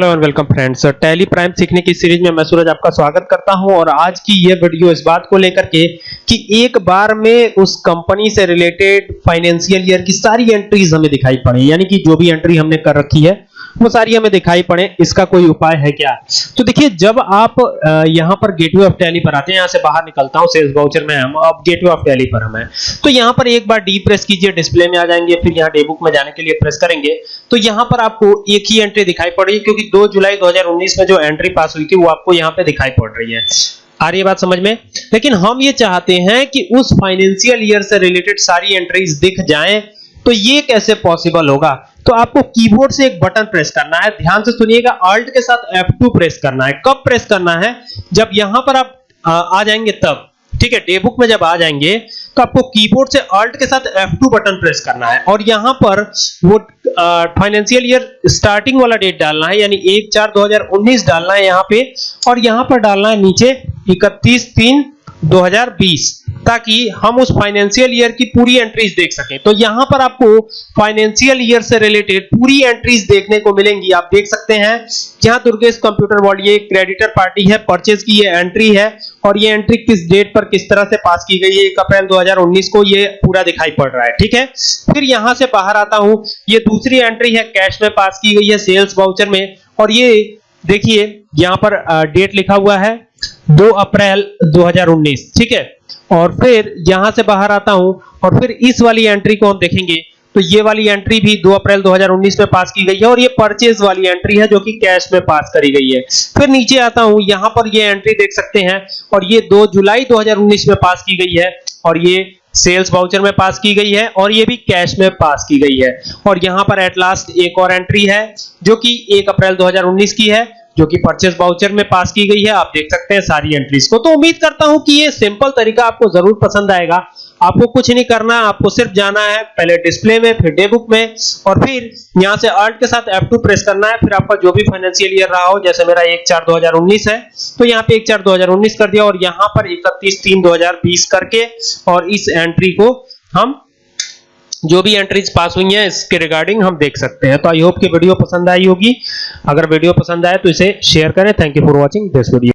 Hello and welcome friends. Tally Prime सीखने की series में मैं सूरज आपका स्वागत करता हूँ और आज की यह वीडियो इस बात को लेकर के कि एक बार में उस कंपनी से रिलेटेड फाइनेंशियल ईयर की सारी एंट्रीज हमें दिखाई पड़े, यानी कि जो भी एंट्री हमने कर रखी है वो सारी हमें दिखाई पड़े, इसका कोई उपाय है क्या? तो देखिए, जब आप यहाँ पर गेटवे ऑफ़ टैली पर आते हैं, यहाँ से बाहर निकलता हूँ सेल्स वाउचर में हम, अब गेटवे ऑफ़ टैली पर हम हैं। तो यहाँ पर एक बार डी प्रेस कीजिए डिस्प्ले में आ जाएँगे, फिर यहाँ डे बुक में जाने के लिए प्रेस करेंगे। तो यहाँ पर आपको एक ही एंट्री दिखाई पड़ रही है, क्योंकि 2 जुलाई 2019 में जो एंट्री पास हुई थी, वो आपको यहाँ पे दिखाई पड़ रही है। आ रही है बात समझ में? लेकिन हम ये चाहते हैं कि उस फाइनेंशियल ईयर से रिलेटेड सारी एंट्रीज दिख जाएँ तो ये कैसे पॉसिबल होगा? तो आपको कीबोर्ड से एक बटन प्रेस करना है। ध्यान से सुनिएगा ऑल्ट के साथ F2 प्रेस करना है। कब प्रेस करना है? जब यहाँ पर आप, आ जाएँगे तब। ठीक है डे बुक में जब आ जाएँगे तो आपको कीबोर्ड से अल्ट के साथ F2 बटन प्रेस करना है। और यहाँ पर वो फाइनेंशियल ईयर स्टार्टिंग वाला डेट डालना है, यानी 1 4 2019 डालना है यहाँ पे। और यहाँ पर डालना है नीचे 31 3 2020 ताकि हम उस फाइनेंशियल ईयर की पूरी एंट्रीज देख सकें। तो यहाँ पर आपको फाइनेंशियल ईयर से रिलेटेड पूरी एंट्रीज देखने को मिलेंगी। आप देख सकते हैं यहाँ दुर्गेश कंप्यूटर वर्ल्ड ये क्रेडिटर पार्टी है परचेज की ये एंट्री है, और ये एंट्री किस डेट पर किस तरह से पास की गई है 1 अप्रैल 2019 को ये पूरा दिखाई पड़ रहा है, ठीक है? फिर यहाँ से बाहर आता हूँ, ये दूसरी एंट्री है कैश में पास की गई है सेल्स वाउचर में, और ये देखिए, यहाँ पर डेट लिखा हुआ है 2 अप्रैल 2019 ठीक है? और फिर यहाँ से बाहर आता हूँ और फिर इस वाली एंट्री को हम देखेंगे। तो ये वाली एंट्री भी 2 अप्रैल 2019 में पास की गई है और ये परचेज वाली एंट्री है जो कि कैश में पास करी गई है। फिर नीचे आता हूँ, यहाँ पर ये एंट्री देख सकते हैं और ये 2 जुलाई 2019 में पास की गई है और ये सेल्स वाउचर में पास की गई है और ये भी कैश में पास की गई है। और यहाँ पर एट लास्ट एक और एंट्री है जो कि 1 अप्रैल 2019 की है जो कि परचेस वाउचर में पास की गई है, आप देख सकते हैं सारी एंट्रीज को। तो उम्मीद करता हूँ कि ये सिंपल तरीका आपको ज़रूर पसंद आएगा। आपको कुछ नहीं करना, आपको सिर्फ़ जाना है, पहले डिस्प्ले में, फिर डे बुक में, और फिर यहाँ से अल्ट के साथ F2 प्रेस करना है। फिर आपका जो भी फाइनेंशियल ईयर रहा हो, जैसे मेरा 1 4 2019 है तो यहाँ पे 1 4 2019 कर दिया, और यहाँ पर 31 3 2020 करके, और इस एंट्री को हम जो भी एंट्रीज पास हुई हैं, इसके रिगार्डिंग हम देख सकते हैं। तो आई होप कि वीडियो पसंद आई होगी। अगर वीडियो पसंद आए तो इसे शेयर करें। Thank you for watching this video